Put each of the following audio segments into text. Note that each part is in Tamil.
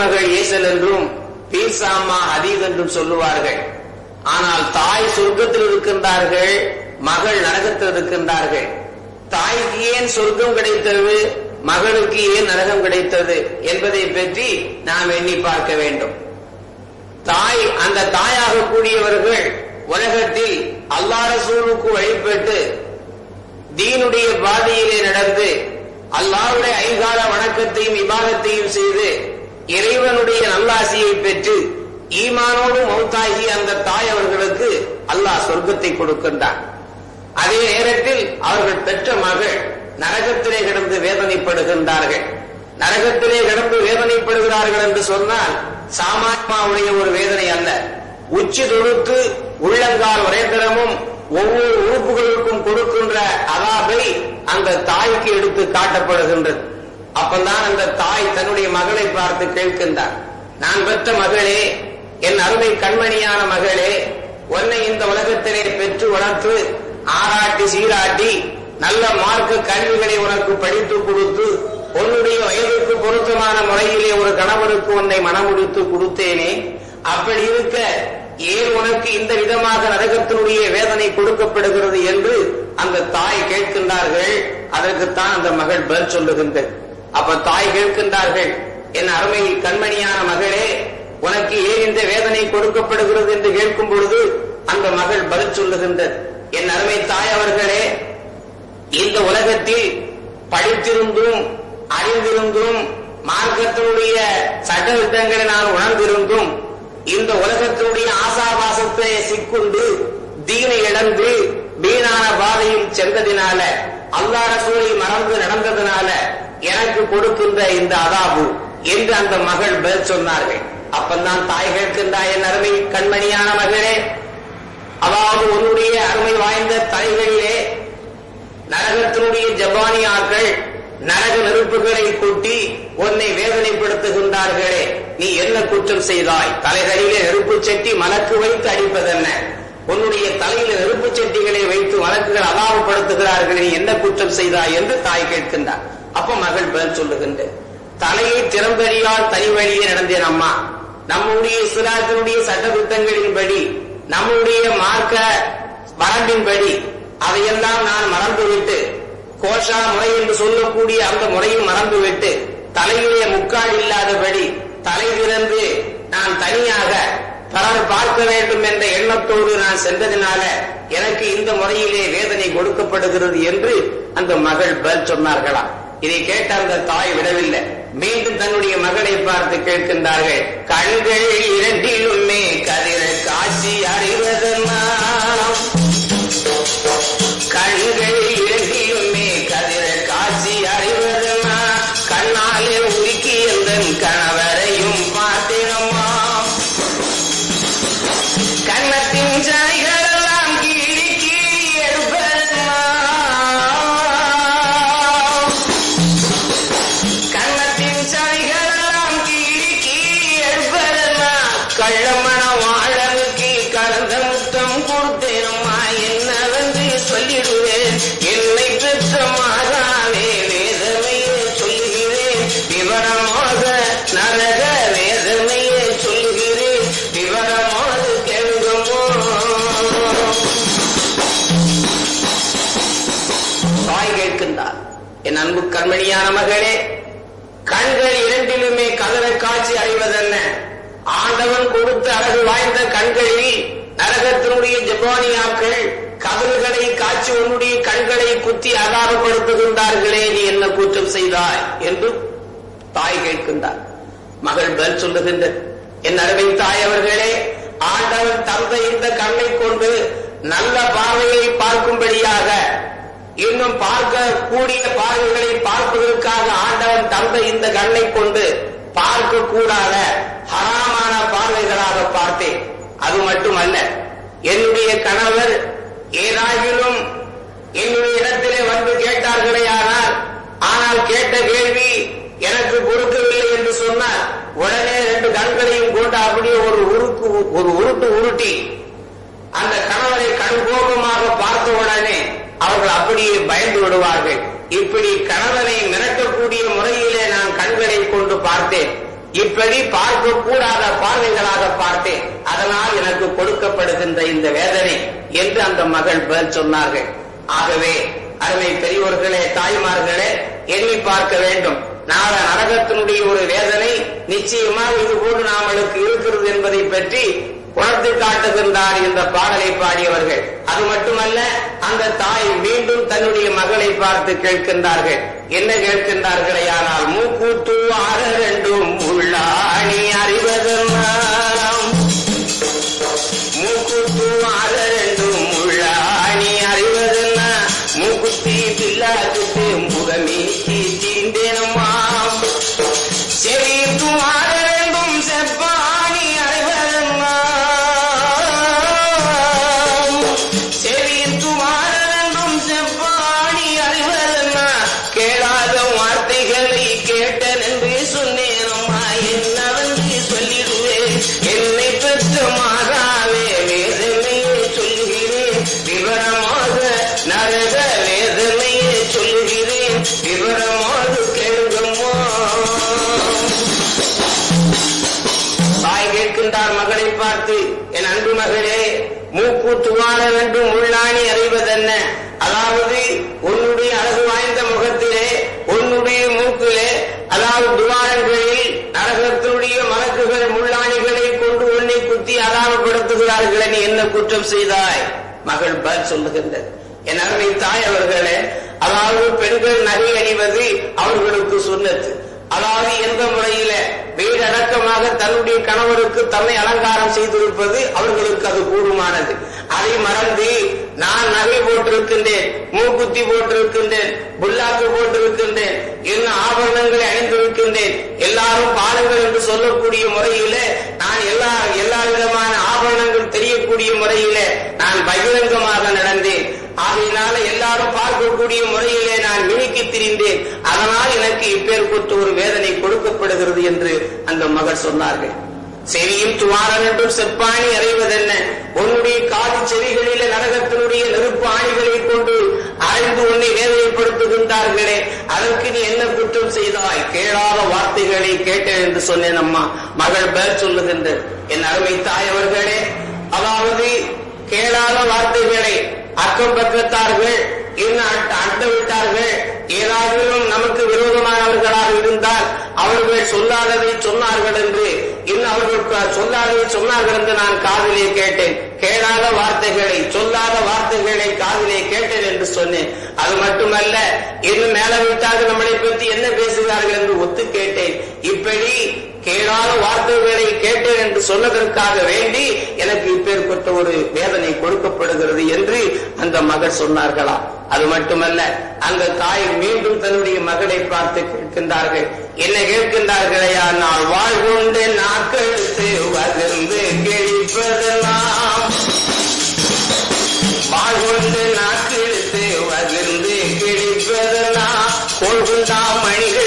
மகள் ஏசல் என்றும் பீர்சாமா ஹதீத் என்றும் சொல்லுவார்கள். ஆனால் தாய் சொர்க்கத்தில் இருக்கின்றார்கள் மகள் நரகத்தில் இருக்கின்றார்கள். தாய்க்கு ஏன் சொர்க்கம் கிடைத்தது மகளுக்கு ஏன் நரகம் கிடைத்தது என்பதை பற்றி நாம் எண்ணி பார்க்க வேண்டும். தாய் அந்த தாயாக கூடியவர்கள் உலகத்தில் அல்லா ரசூலுக்கு வழிபட்டு தீனுடைய பாதையிலே நடந்து அல்லாஹ்வுடைய ஐகால வணக்கத்தையும் விவாதத்தையும் செய்து இறைவனுடைய நல்லாசியை பெற்று ஈமானோடு மௌத்தாகி அந்த தாய் அவர்களுக்கு அல்லாஹ் சொர்க்கத்தை கொடுக்கின்றான். அதே நேரத்தில் அவர்கள் பெற்ற மகள் நரகத்திலே கிடந்து வேதனைப்படுகின்றார்கள். நரகத்திலே கிடந்து வேதனைப்படுகிறார்கள் என்று சொன்னால் சாமாத்மாவுடைய ஒரு வேதனை அல்ல. உச்சி தொழுத்து உள்ளங்கால் உரைந்திரமும் ஒவ்வொரு உறுப்புகளுக்கும் கொடுக்கின்ற அதாபை அந்த தாய்க்கு எடுத்து காட்டப்படுகின்றது. அப்பதான் அந்த தாய் தன்னுடைய மகளை பார்த்து கேட்கின்றார். நான் பெற்ற மகளே என் அருமை கண்மணியான மகளே உன்னை இந்த உலகத்திலே பெற்று வளர்த்து ஆராட்டி சீராட்டி நல்ல மார்க்கு கல்விகளை உனக்கு படித்து கொடுத்து உன்னுடைய வயதுக்கு பொருத்தமான முறையிலே ஒரு கணவனுக்கு உன்னை மனமுடித்து கொடுத்தேனே அப்படி இருக்க ஏன் உனக்கு இந்த விதமாக நரகத்தினுடைய வேதனை கொடுக்கப்படுகிறது என்று அந்த தாய் கேட்கின்றார்கள். அதற்குத்தான் அந்த மகள் பதில் சொல்லுகின்றது. அப்ப தாய் கேட்கின்றார்கள் என் அருமை கண்மணியான மகளே உனக்கு ஏன் இந்த வேதனை கொடுக்கப்படுகிறது? என்று கேட்கும் பொழுது அந்த மகள் பதில் சொல்லுகின்றது என் அருமை தாய் அவர்களே இந்த உலகத்தில் படித்திருந்தும் அறிந்திருந்தும் மார்க்கத்தினுடைய சட்டத்திட்டங்களை நான் உணர்ந்திருந்தும் இந்த உலகத்தினுடைய ஆசாபாசத்தை சிக்குண்டு தீனை இழந்து வீணான பாதையில் சென்றதினால அல்லா ரசூலை மறந்து நடந்ததுனால எனக்கு கொடுக்கின்ற இந்த அதாபு என்று அந்த மகள் பதில் சொன்னார்கள். அப்பந்தான் தாய் கேட்கின்றாய் என் அருமை கண்மணியான மகளே அதாவது உன்னுடைய அருமை வாய்ந்த தலைகளிலே நரகத்தினுடைய ஜப்பானியாக்கள் நரக நெருப்புகளை கூட்டி உன்னை வேதனைப்படுத்துகின்றார்களே. நீ என்ன குற்றம் செய்தாய்? தலைகளிலே நெருப்பு செட்டி மலக்கு வைத்து அடிப்பதென்ன? உன்னுடைய தலையில நெருப்பு சட்டிகளை வைத்து வழக்குகள் அலாவப்படுத்துகிறார்கள். நீ என்ன குற்றம் செய்தாய் என்று தாய் கேட்கின்றார். அப்ப மகள் பதில் சொல்லுகின்ற தலையை திறம்பெறியால் தனி வழியே நடந்தேன் அம்மா. நம்முடைய சிராத்தினுடைய சட்டத்திட்டங்களின்படி நம்முடைய மார்க்க வரம்பின்படி அதையெல்லாம் நான் மறந்துவிட்டு கோஷா முறை என்று சொல்லக்கூடிய அந்த முறையும் மறந்துவிட்டு தலையிலே முக்கால் இல்லாதபடி தலை திறந்து நான் தனியாக பலர் பார்க்க வேண்டும் என்ற எண்ணத்தோடு நான் சென்றதினால எனக்கு இந்த முறையிலே வேதனை கொடுக்கப்படுகிறது என்று அந்த மகள் பதில் சொன்னார்களாம். இதை கேட்ட அந்த தாய் விடவில்லை. மீண்டும் தன்னுடைய மகளை பார்த்து கேட்கின்றார்கள். கண்கள் இரண்டிலுமே கதிர காட்சி அறிவதெல்லாம் கண்கள் என் அன்பு கண்மணியான மகளே கண்கள் இரண்டிலுமே கதற காட்சி அடைவதென்ன? ஆண்டவன் கொடுத்த அழகு வாய்ந்த கண்களில் நரகத்தினுடைய ஜப்பானியாக்கள் கதல்களை காட்சி உன்னுடைய கண்களை குத்தி அகாரப்படுத்துகின்றார்களே நீ என்ன குற்றம் செய்தாய் என்று தாய் கேட்கின்றார். மகள் பதில் சொல்லுகின்ற என் அருமை தாய் அவர்களே ஆண்டவன் தந்த இந்த கண்ணை கொண்டு நல்ல பார்வையை பார்க்கும்படியாக இன்னும் பார்க்க கூடிய பார்வைகளை பார்ப்பதற்காக ஆண்டவன் தந்த இந்த கண்ணை கொண்டு பார்க்க கூடாத ஹராமான பார்வைகளாக பார்த்தேன். அது மட்டுமல்ல என்னுடைய கணவர் ஏதாகிலும் என்னுடைய இடத்திலே வந்து கேட்டார்களே ஆனால் ஆனால் கேட்ட கேள்வி எனக்கு பொறுக்கவில்லை என்று சொன்னால் உடனே ரெண்டு கண்களையும் கொண்டு அப்படியே ஒரு உருக்கு ஒரு உருட்டு உருட்டி அந்த கணவரை அவர்கள் அப்படியே பயந்து விடுவார்கள். இப்படி கணவனை மிரட்டக்கூடிய முறையிலே நான் கண்களை கொண்டு பார்த்தேன். இப்படி பார்க்க கூடாத பார்வைகளாக பார்த்தேன். அதனால் எனக்கு கொடுக்கப்படுகின்ற இந்த வேதனை என்று அந்த மகள் பதில் சொன்னார்கள். ஆகவே அருமை பெரியோர்களே தாய்மார்களே எண்ணி பார்க்க வேண்டும். நாள நரகத்தினுடைய ஒரு வேதனை நிச்சயமாக இது போன்று நாமளுக்கு இருக்கிறது என்பதை பற்றி உணர்த்தி காட்டுகின்றார் இந்த பாடலை பாடியவர்கள். அது மட்டுமல்ல அந்த தாய் மீண்டும் தன்னுடைய மகளை பார்த்து கேட்கின்றார்கள். என்ன கேட்கின்றார்களே ஆனால் மூக்கூத்து ஆற ரெண்டும் உள்ளாணி அறிவதெல்லாம் மூக்கூத்து வேண்டும் உள்ளாணி அறிவதென்ன? அதாவது உன்னுடைய அழகு வாய்ந்த முகத்திலே உன்னுடைய மூக்கிலே அதாவது துவாரங்களில் நரகத்தினுடைய மலக்குகள் முள்ளாணிகளை கொண்டு உன்னை குத்தி அலாபப்படுத்துகிறார்கள் நீ என்ன குற்றம் செய்தாய்? மகள் பதில் சொல்லுகின்றது. என் அருமை தாய் அவர்களே அதாவது பெண்கள் நகை அணிவது அவர்களுக்கு சொன்னது அதாவது எந்த முறையில வீடடக்கமாக தன்னுடைய கணவருக்கு தன்னை அலங்காரம் செய்திருப்பது அவர்களுக்கு அது கூடுமானது. அதை மறந்து நான் நகை போட்டிருக்கின்றேன் மூக்குத்தி போட்டிருக்கின்றேன் புல்லாக்கு போட்டிருக்கின்றேன் என்ன ஆபரணங்களை அணிந்திருக்கின்றேன் எல்லாரும் பாருங்கள் என்று சொல்லக்கூடிய முறையில நான் எல்லா எல்லா விதமான ஆபரணங்கள் தெரியக்கூடிய முறையில நான் பகிரங்கமாக நடந்தேன். ஆகையினால எல்லாரும் பார்க்கக்கூடிய முறையிலே நான் மினுக்கி திரிந்தேன். அதனால் எனக்கு இப்பேற்பட்டு ஒரு வேதனை கொடுக்கப்படுகிறது என்று அந்த மகள் சொன்னார்கள். செவியும் துவாரன் என்றும் செப்பாணி அறைவதென்ன? உன்னுடைய காது செவிகளில நரகத்தினுடைய நெருப்பு ஆணிகளை கொண்டு அரைந்து உன்னை வேதனைப்படுத்துகின்றார்களே. அதற்கு நீ என்ன குற்றம் செய்தாய்? கேளாத வார்த்தைகளை கேட்டேன் என்று சொன்னேன் அம்மா. மகள் பேர் சொல்லுகின்ற என் அருமை தாய் அவர்களே அதாவது கேளாத வார்த்தைகளை அக்கம் பக்கத்தார்கள் என்ன அண்ட விட்டார்கள் ஏதாவது நமக்கு விரோதமானவர்களாக இருந்தால் அவர்கள் சொல்லாததை சொன்னார்கள் என்று இன்னும் அவர்கள் சொல்லாததை சொன்னார்கள் என்று நான் காதிலே கேட்டேன். கேளாத வார்த்தைகளை சொல்லாத வார்த்தைகளை காதிலே கேட்டேன் என்று சொன்னேன். அது மட்டுமல்ல இன்னும் மேல விட்டார்கள் நம்மளை பற்றி என்ன பேசுகிறார்கள் என்று ஒத்து கேட்டேன். இப்படி கேளாத வார்த்தைகளை கேட்டேன் என்று சொன்னதற்காக வேண்டி எனக்கு இப்பேற்பட்ட ஒரு வேதனை கொடுக்கப்படுகிறது என்று அந்த மகள் சொன்னார்களாம். அது மட்டுமல்ல அந்த தாய் மீண்டும் தன்னுடைய மகளை பார்த்து கேட்கின்றார்கள். என்ன கேட்கின்றார்களையா? நான் வாழ்கொண்டு நாக்கெழுத்து வதிர்ந்து கிழிப்பதெல்லாம் வாழ்கொண்டு நாக்கெழுத்து வதிர்ந்து கிழிப்பதெல்லாம் கொள்குண்டா மணிகள்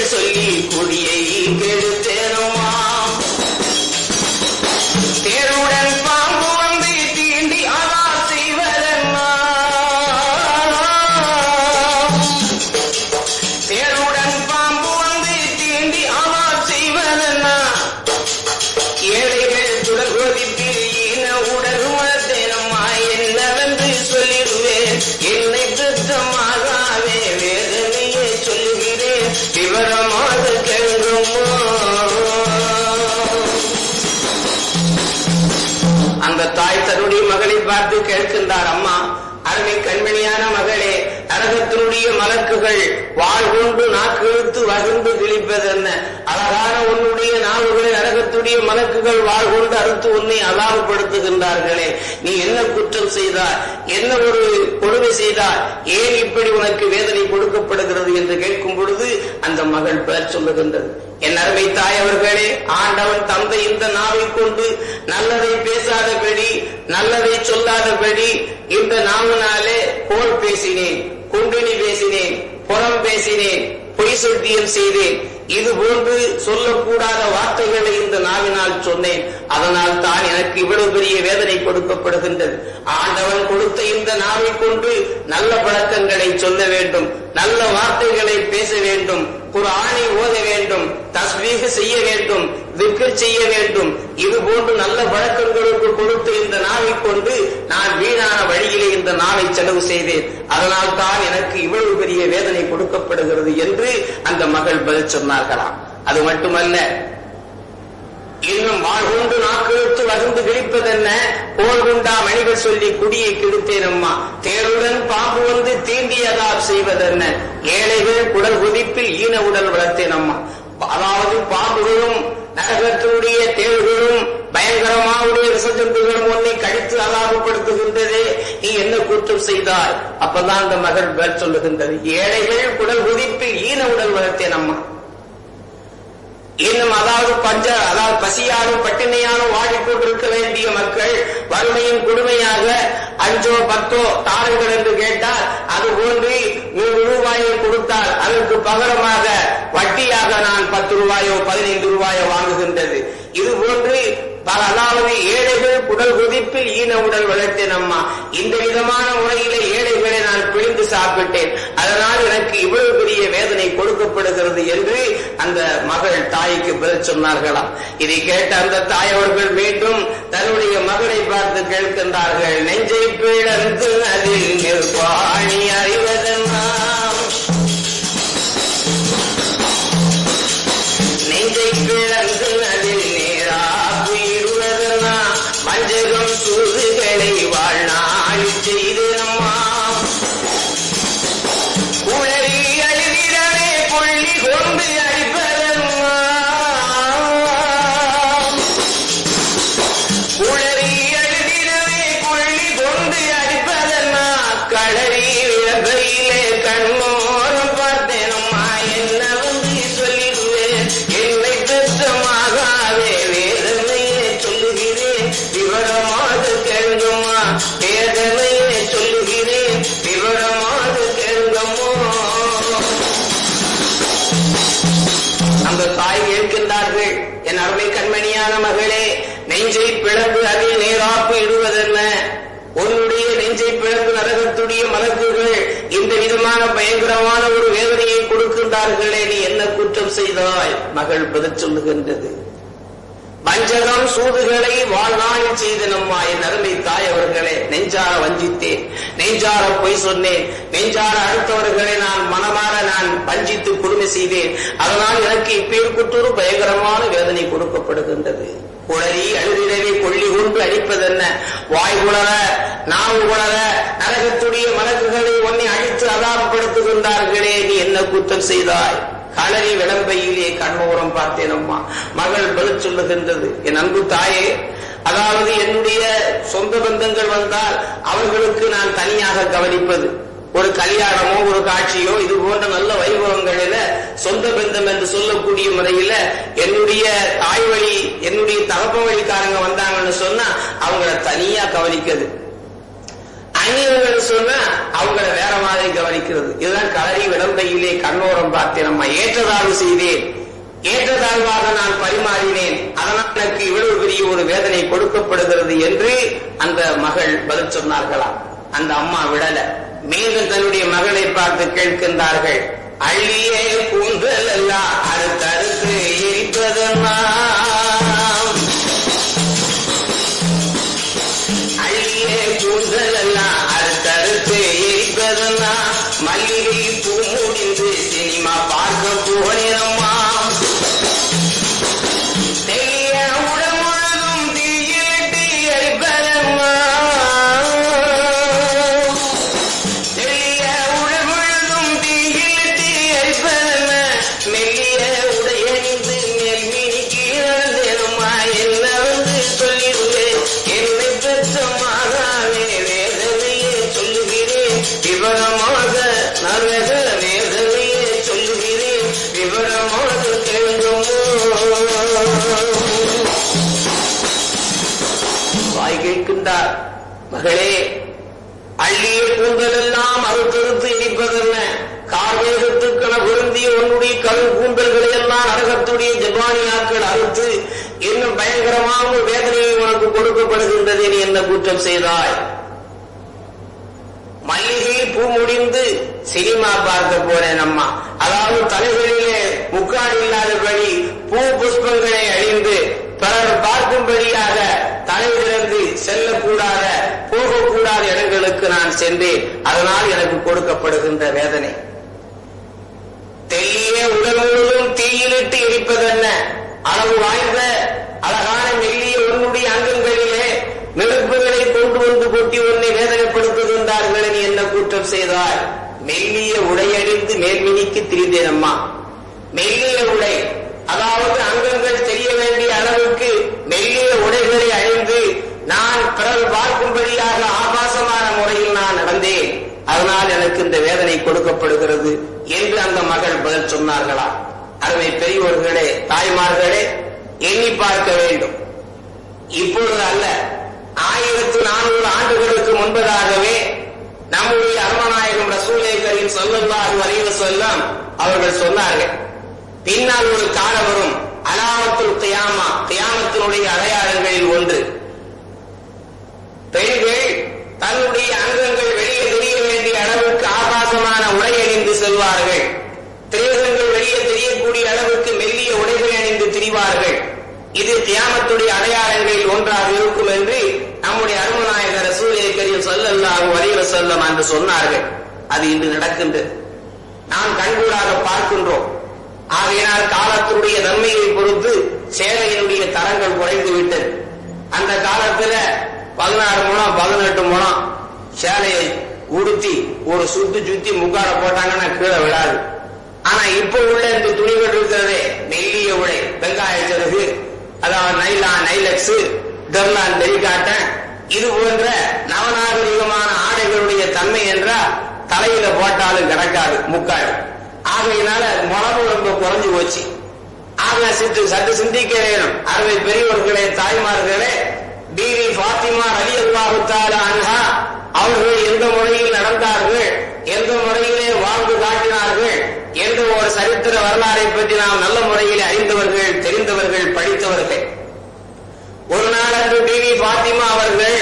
கண்மணியான மகளே நரகத்தினுடைய மலக்குகள் வாழ் கொண்டு நாக்கு இழுத்து வகுந்து கிழிப்பதென்ன அழகான உன்னுடைய நாவுகளை நரகத்துடைய மலக்குகள் வாழ் கொண்டு அறுத்து உன்னை அலாபப்படுத்துகின்றார்களே நீ என்ன குற்றம் செய்தார் என்ன ஒரு கொடுமை செய்தார் ஏன் இப்படி உனக்கு வேதனை கொடுக்கப்படுகிறது என்று கேட்கும் பொழுது அந்த மகள் பெயர் சொல்லுகின்றது. என் அருமை தாய் அவர்களே ஆண்டவன் தந்தை இந்த நாவை கொண்டு நல்லதை பேசாதபடி நல்லதை சொல்லாதபடி இந்த நாவினாலே போல் பேசினேன் குண்டினி பேசினேன் புறம் பேசினேன் பொய் சத்தியம் செய்தேன். இது போன்று சொல்லக்கூடாத வார்த்தைகளை இந்த நாவினால் சொன்னேன். அதனால் தான் எனக்கு இவ்வளவு பெரிய வேதனை கொடுக்கப்படுகின்றது. ஆண்டவன் கொடுத்த இந்த நாவை கொண்டு நல்ல பழக்கங்களை சொல்ல வேண்டும் நல்ல வார்த்தைகளை பேச வேண்டும். குரானை ஓத வேண்டும் தஸ்வீக செய்ய வேண்டும் திக்ர் செய்ய வேண்டும். இது போன்று நல்ல வழக்கங்களுக்கு கொடுத்து இந்த நாளை கொண்டு நான் வீணான வழியிலே இந்த நாளை செலவு செய்தேன். அதனால் தான் எனக்கு இவ்வளவு பெரிய வேதனை கொடுக்கப்படுகிறது என்று அந்த மகள் பதில் சொன்னார்களாம் அது மட்டுமல்ல இன்னும் வாழ்கொண்டு நாக்கெழுத்து வகுந்து விழிப்பதென்ன? போல் குண்டா மணிகள் சொல்லி குடியை கெடுத்தேன் அம்மா தேருடன் பாம்பு வந்து தீண்டிய செய்வதென்ன? ஏழைகள் குடல் குதிப்பில் ஈன உடல் வளர்த்தேன் அம்மா. அதாவது பாம்புகளும் நரகத்தினுடைய தேள்களும் பயங்கரமாவுடைய விசஜந்துகளும் உன்னை கழித்து அலாபப்படுத்துகின்றது. நீ என்ன குற்றம் செய்தாய்? அப்பதான் அந்த மகள் பேர் சொல்லுகின்றது. ஏழைகள் குடல் குதிப்பில் ஈன உடல் வளர்த்தேன் அம்மா. இன்னும் அதாவது பஞ்ச அதாவது பசியாலும் பட்டினியாலும் வாடிக்கொண்டிருக்க வேண்டிய மக்கள் வறுமையின் கொடுமையாக அஞ்சோ பத்தோ தாருங்கள் என்று கேட்டால் அது போன்று நூறு ரூபாயை கொடுத்தால் அதற்கு பகரமாக வட்டியாக நான் பத்து ரூபாயோ பதினைந்து ரூபாயோ வாங்குகின்றது. இது போன்று பல அதாவது ஏழைகள் குடல் குதிப்பில் ஈன உடல் வளர்த்தேன் அம்மா. இந்த விதமான முறையிலே ஏழைகளை நான் பிழிந்து சாப்பிட்டேன். அதனால் எனக்கு இவ்வளவு பெரிய வேதனை கொடுக்கப்படுகிறது என்று அந்த மகள் தாய்க்கு பதில் சொன்னார்களாம். இதை கேட்ட அந்த தாய் அவர்கள் மீண்டும் தன்னுடைய மகளை பார்த்து கேட்கின்றார்கள். நெஞ்சை பிளந்து அதில் நிற்பாணி அறிவதெல்லாம் என் அருமை கண்மணியான மகளே நெஞ்சை பிளந்து அதில் நேராப்பு இடுவதென்ன? உன்னுடைய நெஞ்சை பிளந்து நரகத்துடைய மலக்குகள் இந்த விதமான பயங்கரமான ஒரு வேதனையை கொடுக்கின்றார்களே நீ என்ன குற்றம் செய்தாய்? மகள் பதில் சொல்லுகின்றது. வஞ்சகம் சூதுகளை வாழ்நாளில் செய்த நம்மா என் அருமை தாய் அவர்களே. நெஞ்சார வஞ்சித்தேன். நெஞ்சார பொய் சொன்னேன். நெஞ்சார அடுத்தவர்களை நான் மனமாற நான் வஞ்சித்து கொடுமை செய்தேன் அதனால் எனக்கு இப்பேற்குற்றொரு பயங்கரமான வேதனை கொடுக்கப்படுகின்றது. குளறி அழுதிடவே கொள்ளி கொண்டு அடிப்பதென்ன? வாய் உணர நாவு உணர நரகத்துடைய மலக்குகளை உன்னை அழித்து அதாபப்படுத்துகின்றார்களே. நீ என்ன குற்றம் செய்தாய்? களரி விளம்பையிலே கண்மோரம் பார்த்தேன் அம்மா. மகள் பதில் சொல்லுகின்றது என் அன்பு தாயே அதாவது என்னுடைய சொந்த பந்தங்கள் வந்தால் அவர்களுக்கு நான் தனியாக கவனிப்பது. ஒரு கல்யாணமோ ஒரு காட்சியோ இது போன்ற நல்ல வைபவங்களில சொந்த பந்தம் என்று சொல்லக்கூடிய முறையில என்னுடைய தாய் வழி என்னுடைய தகப்ப வழிக்காரங்க வந்தாங்கன்னு சொன்னா அவங்கள தனியா கவனிக்கிறது. அந்நியர்கள் சொன்னா அவங்கள வேற மாதிரி கவனிக்கிறது. இதுதான் கலரி விடந்தையிலே கண்ணோரம் பார்த்து நம்ம ஏற்றதாழ்வு செய்தேன். ஏற்றதாழ்வாக நான் பரிமாறினேன். அதனால் எனக்கு இவ்வளவு பெரிய ஒரு வேதனை கொடுக்கப்படுகிறது என்று அந்த மகள் பதில் சொன்னார்களாம் அந்த அம்மா விடல. மீண்டும் தன்னுடைய மகளை பார்த்து கேட்கின்றார்கள். அள்ளியே கூந்தல் எல்லாம் அடுத்தடுத்து எரிப்பதெல்லாம் செல்லக்கூடாத போகக்கூடாத இடங்களுக்கு நான் சென்றேன். அதனால் எனக்கு கொடுக்கப்படுகின்ற வேதனை. தெல்லிய உடல் முழுவதும் தீயிலிட்டு எரிப்பதென்ன? அளவு வாய்ந்த அழகான மெல்லிய உன்னுடைய அங்கங்களிலே நெருப்புகளை கொண்டு வந்து கொட்டி உன்னை வேதனைப்படுத்துகின்றார்கள் நீ என்ன குற்றம் செய்தார் மெல்லிய உடையணிந்து மேல்மினிக்கு திரிந்தேன் அம்மா. மெல்லிய உடை அதாவது அங்கங்கள் செய்ய வேண்டிய அளவுக்கு மெல்லிய உடைகளை அணிந்து நான் பிறர் பார்க்கும்படியாக ஆபாசமான முறையில் நான் நடந்தேன். அதனால் எனக்கு இந்த வேதனை கொடுக்கப்படுகிறது என்று அந்த மகள் பதில் சொன்னார்களா? அருமை பெரியோர்களே தாய்மார்களே எண்ணி பார்க்க வேண்டும். இப்பொழுது அல்ல ஆயிரத்து நானூறு ஆண்டுகளுக்கு முன்பதாகவே நம்முடைய அருமநாயகம் ரசூலேகரின் சொல்லல்லாஹு அலைஹி வஸல்லம் அவர்கள் சொன்னார்கள் பின்னால் ஒரு காலம் வரும் அலாமத்துல் தியாமா தியாமத்தினுடைய அடையாளங்களில் ஒன்று. பெண்கள் தன்னுடைய அங்கங்கள் வெளியே தெரிய வேண்டிய அளவுக்கு ஆபாசமான உடை அணிந்து செல்வார்கள். திரேகங்கள் வெளியே தெரியக்கூடிய அளவுக்கு மெல்லிய உடைகள் அணிந்து திரிவார்கள். இது தியாமத்துடைய அடையாளங்களில் ஒன்றாக இருக்கும் என்று நம்முடைய அருமநாயகர் சூரிய கரியம் ஸல்லல்லாஹு அலைஹி செல்லம் என்று சொன்னார்கள். அது இன்று நடக்கின்றது. நாம் கண்கூடாக பார்க்கின்றோம். ஆகையினால் காலத்தினுடைய நன்மையை பொறுத்து சேவையினுடைய தரங்கள் குறைந்து விட்டது. அந்த காலத்துல பதினாறு முழம் பதினெட்டு முழம் சேலையை உடுத்தி ஒரு சுத்து சுத்தி முக்காட போட்டாங்கன்னா கீழே விழாது. ஆனா இப்ப உள்ள இந்த துணிகள் இருக்கிறதே மெல்லிய உடை வெங்காய சிறகு அதாவது நைலா நைலக்ஸ் டெர்லான் டெலிகாட்டன் இது போன்ற நவநாகரிகமான ஆடைகளுடைய தன்மை என்றால் தலையில போட்டாலும் கிடக்காது முக்காடு. ஆகையினால முளவு ரொம்ப குறைஞ்சு போச்சு. ஆக சித்து சற்று சிந்திக்க வேணும். அறுவை பெரியவர்களே தாய்மார்களே பிவி பாத்திமா அலி அல்லாஹு அன்ஹா அவர்கள் எந்த முறையில் நடந்தார்கள் எந்த முறையிலே வாழ்ந்து காட்டினார்கள் என்ற ஒரு சரித்திர வரலாறை பற்றி நாம் நல்ல முறையில் அறிந்தவர்கள் தெரிந்தவர்கள் படித்தவர்கள். ஒரு நாள் அன்று பிவி பாத்திமா அவர்கள்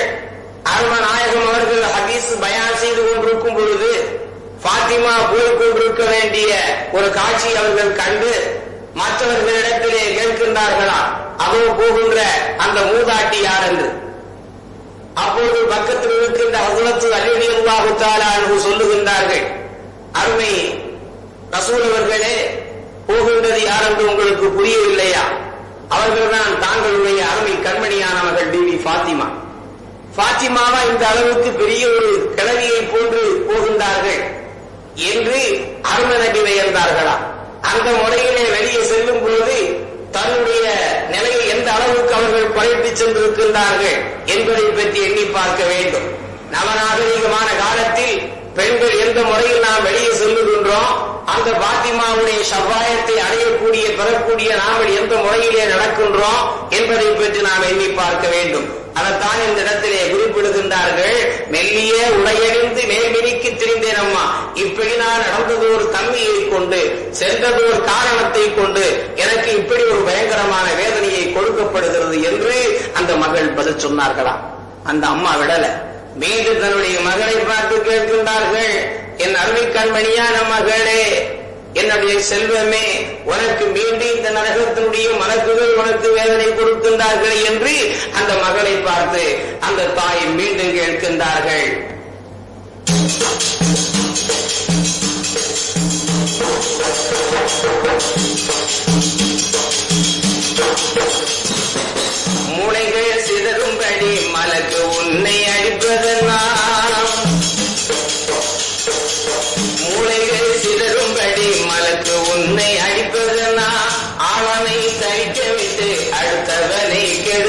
அரும நாயகம் அவர்கள் ஹதீஸ் பயான் செய்து கொண்டிருக்கும் பொழுது பாத்திமா போய் கொண்டிருக்க வேண்டிய ஒரு காட்சி அவர்கள் கண்டு மற்றவர்களிடத்திலே கேட்கின்றார்களா? அதோ போகின்ற அந்த மூதாட்டி யார் என்று அப்பொழுது பக்கத்தில் இருக்கின்ற ஹசரத்து அலிடி சொல்லுகின்றார்கள் அருமை ரசூல் அவர்களே போகின்றது யார் என்று உங்களுக்கு புரியவில்லையா? அவர்கள்தான் தாங்களுடைய அருமை கண்மணியானவர்கள் பிபி பாத்திமா பாத்திமாவா இந்த அளவுக்கு பெரிய ஒரு கிழவியை போன்று போகின்றார்கள் என்று அருமை நபி வியந்தார்களா அந்த முறையிலே வெளியே செல்லும் பொழுது தன்னுடைய நிலையை எந்த அளவுக்கு அவர்கள் குறைத்து சென்றிருக்கின்றார்கள் என்பதை பற்றி எண்ணி பார்க்க வேண்டும். நவநாகரிகமான காலத்தில் பெண்கள் எந்த முறையில் நாம் வெளியே செல்லுகின்றோம்? அந்த பாத்திமாவுடைய சவாயத்தை அடையக்கூடிய பெறக்கூடிய நாங்கள் எந்த முறையிலே நடக்கின்றோம் என்பதை பற்றி நாம் எண்ணி பார்க்க வேண்டும். அதைத்தான் இந்த இடத்திலே குறிப்பிடுகின்றார்கள் மெல்லிய உடையணிந்து மேல்மினிக்கு திரிந்தேன் அம்மா. இப்படி நான் நடந்தது ஒரு தன்மையை கொண்டு சென்றது ஒரு காரணத்தை கொண்டு எனக்கு இப்படி ஒரு பயங்கரமான வேதனையை கொடுக்கப்படுகிறது என்று அந்த மகள் பதில் சொன்னார்களாம். அந்த அம்மா விடல. மீண்டும் தன்னுடைய மகளை பார்த்து கேட்கின்றார்கள் என் அருமை கண்மணியான மகளே என்னுடைய செல்வமே உனக்கு மீண்டும் இந்த நரகத்தினுடைய மனக்குகள் உனக்கு வேதனை கொடுக்கின்றார்கள் என்று அந்த மகளை பார்த்து அந்த தாய் மீண்டும் கேட்கின்றார்கள். மூளைகள்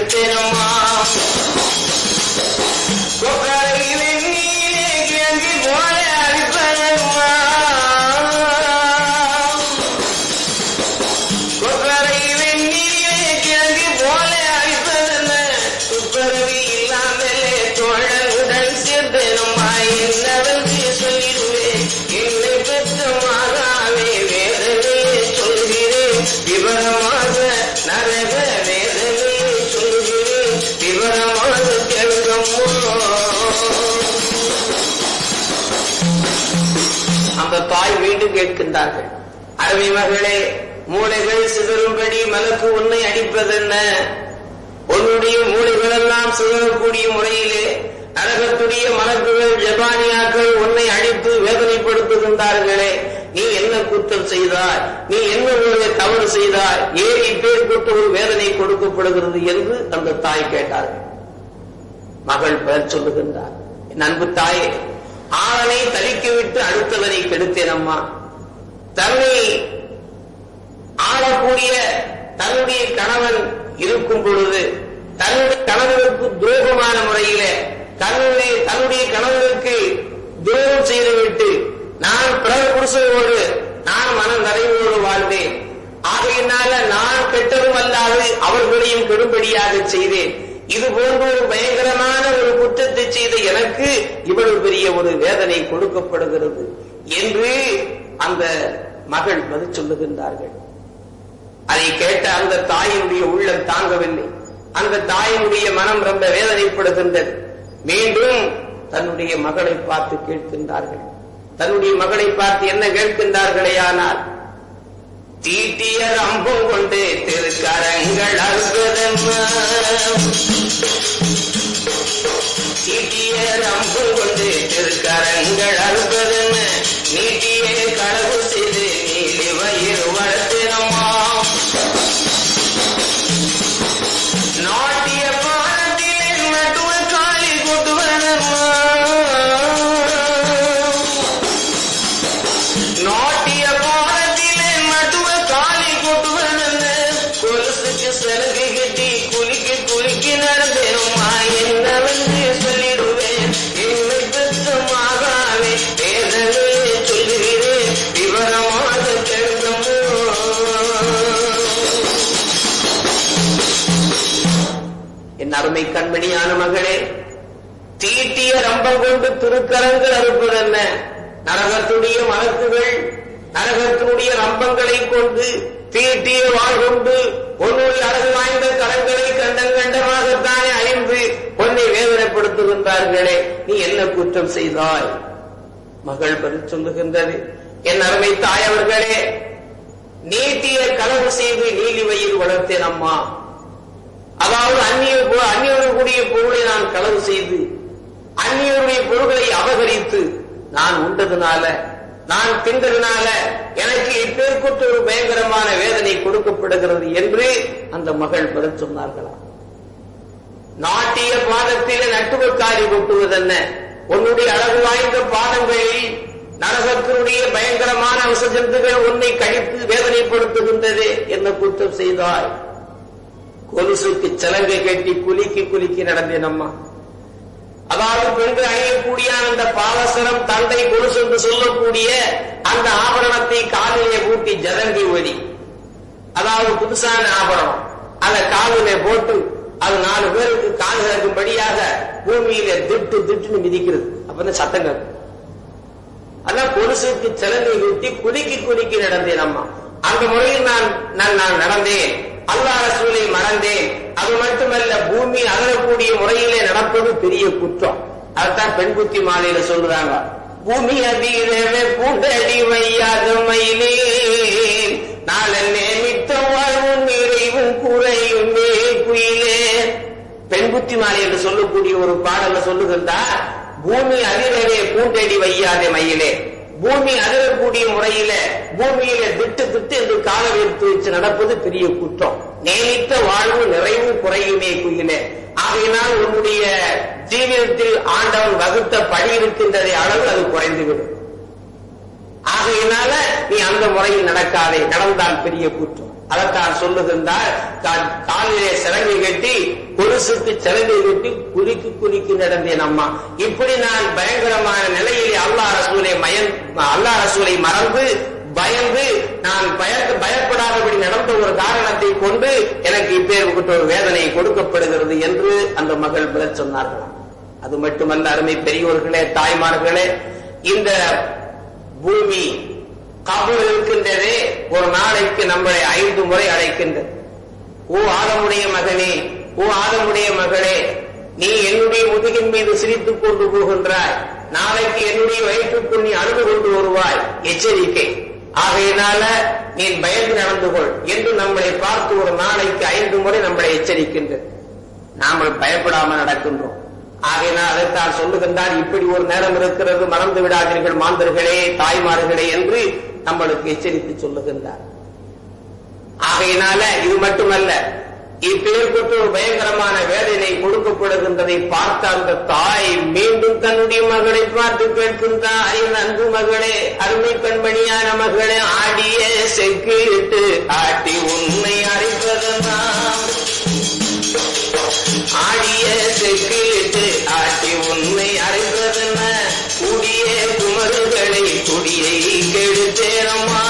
within a mile. இருந்தார்கள் கேட்கின்றார்கள் அருமை மகளே மூளைகள் சிதறும்படி மலக்கு உன்னை அடிப்பதென்ன? உன்னுடைய மூளைகள் எல்லாம் சிதறக்கூடிய முறையிலே நரகத்துடைய மலக்குகள் ஜபானியாக்கள் உன்னை அடித்து வேதனைப்படுத்துகின்றார்களே. நீ என்ன குற்றம் செய்தாய்? நீ என்ன ஒரு தவறு செய்தாய்? ஏன் இப்பேற்பட்ட ஒரு வேதனை கொடுக்கப்படுகிறது என்று அந்த தாய் கேட்டார்கள். மகள் பெயர் சொல்லுகின்றார். என் அன்பு தாயே ஆளனை தலிக்கிவிட்டு அடுத்தவனை கெடுத்தேன் அம்மா தன்னை ஆளக்கூடிய தன்னுடைய கணவன் இருக்கும் பொழுது தன்னுடைய கணவனுக்கு துரோகமான முறையில தன்னுடைய தன்னுடைய கணவனுக்கு துரோகம் செய்துவிட்டு நான் பிறகு புருஷனோடு நான் மனம் நிறைவோடு வாழ்ந்தேன். ஆகையினால நான் கெட்டதும் அல்லாது அவர்களையும் கெடும்படியாக செய்தேன். இது போன்ற ஒரு பயங்கரமான ஒரு குற்றத்தை செய்த எனக்கு இவ்வளவு பெரிய ஒரு வேதனை கொடுக்கப்படுகிறது என்று அந்த மகள் பதில் சொல்லுகின்றார்கள். அதை கேட்ட அந்த தாயினுடைய உள்ளம் தாங்கவில்லை. அந்த தாயினுடைய மனம் ரொம்ப வேதனைப்படுகின்றது. மீண்டும் தன்னுடைய மகளை பார்த்து கேட்கின்றார்கள். தன்னுடைய மகளை பார்த்து என்ன கேட்கின்றார்களே ஆனால் தீட்டிய அம்பும் கொண்டு திருக்கரங்கள் அற்புதம் தீட்டிய அம்பும் கொண்டு திருக்கரங்கள் அறுப்பதென்ன நீட்டிய களவு செய்து நீலி வயிறு வளர்த்தினமா அருமை கண்மணியான மகளே தீட்டிய ரம்பம் கொண்டு திருக்கரங்கள் அறுப்பது என்ன? நரகத்துடைய மலக்குகள் நரகத்தினுடைய ரம்பங்களை கொண்டு தீட்டிய வாழ் கொண்டு உன்னுடைய அழகு வாய்ந்த கரங்களை கண்டம் கண்டமாகத்தானே அழிந்து உன்னை வேதனைப்படுத்துகின்றார்களே நீ என்ன குற்றம் செய்தாய்? மகள் பதில் சொல்லுகின்றது. என் அருமை தாயவர்களே நீட்டிய களவு செய்து நீலிவையில் வளர்த்தேன் அம்மா. அதாவது அந்நிய அந்நியர்களுடைய பொருளை நான் களவு செய்து அந்நியருடைய பொருள்களை அபகரித்து நான் உண்டதுனால நான் தின்றதுனால எனக்கு இப்பேற்குற்ற ஒரு பயங்கரமான வேதனை கொடுக்கப்படுகிறது என்று அந்த மகள் பதில் சொன்னார்களாம் நாட்டிய பாதத்திலே நட்டுவக்காரி கொட்டுவதென்ன? உன்னுடைய அழகு வாய்ந்த பாதங்களில் நரகத்தினுடைய பயங்கரமான விசஜந்துகள் உன்னை கழித்து வேதனைப்படுத்துகின்றது என்ன குற்றம் செய்தாய்? கொலுசுக்கு சலங்கை கட்டி குலுக்கி குலுக்கி நடந்தேன் அம்மா அதாவது பெண்கள் அணியக்கூடிய அந்த பாலசரம் தந்தை கொலுசு என்று சொல்லக்கூடிய அந்த ஆபரணத்தை காலிலே பூட்டி ஜதங்கி ஒலி. அதாவது புதுசான ஆபரணம். அதை காலிலே போட்டு அது நாலு பேருக்கு கால் கேட்கும்படியாக பூமியில திட்டு திட்டுன்னு மிதிக்கிறது. அப்பதான் சத்தம் கேட்கும் அதான் கொலுசுக்கு சலங்கை ஊட்டி குலுக்கி குலுக்கி நடந்தேன் அம்மா அந்த முறையில் நான் நான் நான் நடந்தேன். அல்லா ரசூலை மறந்தேன். அது மட்டுமல்ல பூமி அகலக்கூடிய முறையிலே நடப்பது பெரிய குற்றம். அதுதான் பெண் குத்தி மாலையில சொல்றாங்க. பூமி அதிரவே பூண்டடி வையாத மயிலே. நாளன்னே மித்த வாழ்வும் நிறைவும் குறையும் குயிலே பெண் குத்தி மாலை என்று சொல்லக்கூடிய ஒரு பாடல சொல்லுகின்றார் பூமி அதிரவே பூண்டடி வையாதே மயிலே. பூமி அதிரக்கூடிய முறையில பூமியில திட்டு திட்டு என்று கால வைத்து வச்சு நடப்பது பெரிய குற்றம். நேமித்த வாழ்வு நிறைவு குறையுமே குயிலே. ஆகையினால் உன்னுடைய ஜீவிதத்தில் ஆண்டவன் வகுத்த படி இருக்கின்றதை அளவு அது குறைந்துவிடும். ஆகையினால நீ அந்த முறையில் நடக்காதே. நடந்தால் பெரிய குற்றம். அதைத்தான் சொல்லுகின்றார். தான் காலிலே சிறங்கை கட்டி கொலுசுக்கு சிறங்கை கட்டி குலுக்கி குறுக்கி நடந்தேன் அம்மா. இப்படி நான் பயங்கரமான நிலையிலே அல்லா ரசூலை மயன் அல்லா ரசூலை மறந்து பயந்து நான் பயத்து பயப்படாதபடி நடந்த ஒரு காரணத்தை கொண்டு எனக்கு இப்பேற்பட்ட ஒரு வேதனை கொடுக்கப்படுகிறது என்று அந்த மகள் பதில் சொன்னார்களாம் அது மட்டுமல்ல அருமை பெரியோர்களே தாய்மார்களே இந்த பூமி கபுல் இருக்கின்றதே ஒரு நாளைக்கு நம்மளை ஐந்து முறை அழைக்கின்றது. ஓ ஆதமுடைய மகனே ஓ ஆதமுடைய மகளே நீ என்னுடைய முதுகின் மீது சிரித்துக் கொண்டு போகின்றாய். நாளைக்கு என்னுடைய வயிற்றுக்குள் நீ அழுது கொண்டு வருவாய். எச்சரிக்கை. ஆகையினால நீ பயந்து நடந்து கொள் என்று நம்மளை பார்த்து ஒரு நாளைக்கு ஐந்து முறை நம்மளை எச்சரிக்கின்றது. நாம பயப்படாமல் நடக்கின்றோம். ஆகையினால் அதைத்தான் சொல்லுகின்றார் இப்படி ஒரு நேரம் இருக்கிறது மறந்து விடாதீர்கள் மாந்தர்களே தாய்மார்களே என்று நம்மளுக்கு எச்சரித்து சொல்லுகின்றார். ஆகையினால இது மட்டுமல்ல இப்பேற்பட்டு ஒரு பயங்கரமான வேதனை கொடுக்கப்படுகின்றதை பார்த்த அந்த தாய் மீண்டும் தன்னுடைய மகளை பார்த்து கேட்கின்றார். என் அன்பு மகளே அருமை பெண்மணியான மகளே ஆடிய செக்கிட்டு ஆட்டி உண்மை அறிவதெல்லாம் ஆடிய செக்கிட்டு ஆட்டி உண்மை அறிவதென்ன கூடிய குமருகளை துடியை கெடுத்தேனம்மா.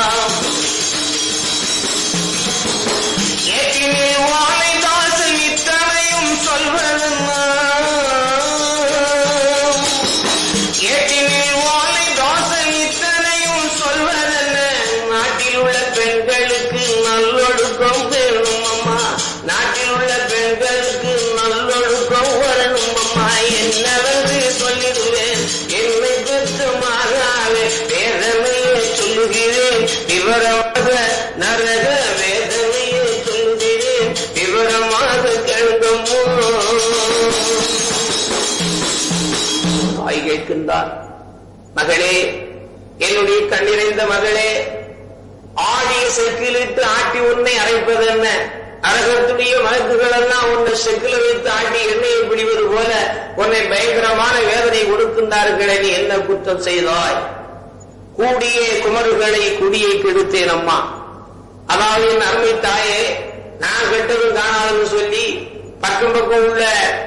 சொல்கிறேன் விவரமாக நரக வேதனையை சொல்கிறேன் விவரமாக கேட்கமோ தாய் கேட்கின்றார் மகளே என்னுடைய கண்ணிறைந்த மகளே ஆடிய செக்கிலிட்டு ஆட்டி உன்னை அரைப்பது என்ன? நரகத்துடைய வழக்குகள் எல்லாம் உன்னை செக்கில வைத்து ஆட்டி எண்ணெயை பிடிவது போல உன்னை பயங்கரமான வேதனை கொடுக்கின்றார்களே நீ என்ன குற்றம் செய்தாய்? கூடிய குமருகளை குடியை கெடுத்தேன் அம்மா. அதாவது என் அருமை தாயே நான் கெட்டதும் காணாதுன்னு சொல்லி பக்கம் பக்கம் உள்ள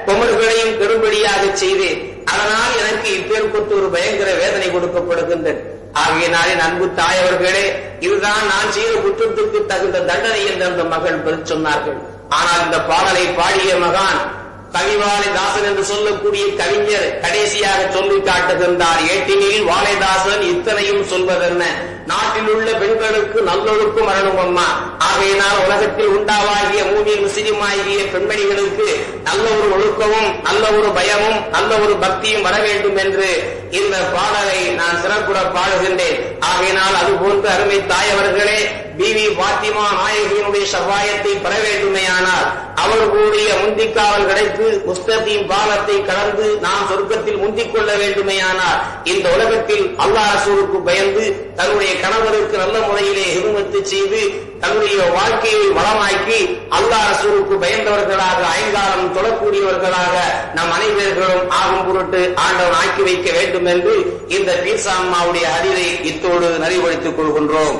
குமர்களையும் கெடும்படியாக செய்தேன். அதனால் எனக்கு இப்பேற்பட்டு ஒரு பயங்கர வேதனை கொடுக்கப்படுகின்றது. ஆகையினாலே அன்பு தாயவர்களே இதுதான் நான் செய்த குற்றத்துக்கு தகுந்த தண்டனை என்று அந்த மகள் பதில் சொன்னார்கள். ஆனால் இந்த பாடலை பாடிய மகான் கவிவாலை தாசன் என்று சொல்லக்கூடிய கவிஞர் கடைசியாக சொல்லி காட்டுகின்றார் ஏட்டினில் வாழைதாசன் இத்தனையும் சொல்வதென்ன? நாட்டில் உள்ள பெண்களுக்கு நல்லொழுக்கும் வரணும் அம்மா. ஆகையினால் உலகத்தில் உண்டாவாகிய மூமியின் முஸ்லிம் ஆகிய பெண்மணிகளுக்கு நல்ல ஒரு ஒழுக்கமும் நல்ல ஒரு பயமும் நல்ல ஒரு பக்தியும் வர வேண்டும் என்று இந்த பாடலை நான் சிறப்புற பாடுகின்றேன். ஆகையினால் அது போன்று அருமை தாயவர்களே பிவி பாத்திமா நாயகியினுடைய சவாயத்தை பெற வேண்டுமேயானால் அவர்களுடைய முந்திக்காவல் கிடைத்து உஸ்தத்தின் பாலத்தை கடந்து நாம் சொர்க்கத்தில் முந்திக் கொள்ள வேண்டுமேயானால் இந்த உலகத்தில் அல்லாஹ் ரசூலுக்கு பயந்து தன்னுடைய கணவருக்கு நல்ல முறையிலே ஹிருமத்து செய்து தன்னுடைய வாழ்க்கையை வளமாக்கி அல்லாஹ் ரசூலுக்கு பயந்தவர்களாக ஐங்காலம் தொழக்கூடியவர்களாக நம் அனைவர்களும் ஆகும் பொருட்டு ஆண்டவன் ஆக்கி வைக்க வேண்டும் என்று இந்த பீர்சாம்மாவுடைய அறிவை இத்தோடு நறிவழித்துக் கொள்கின்றோம்.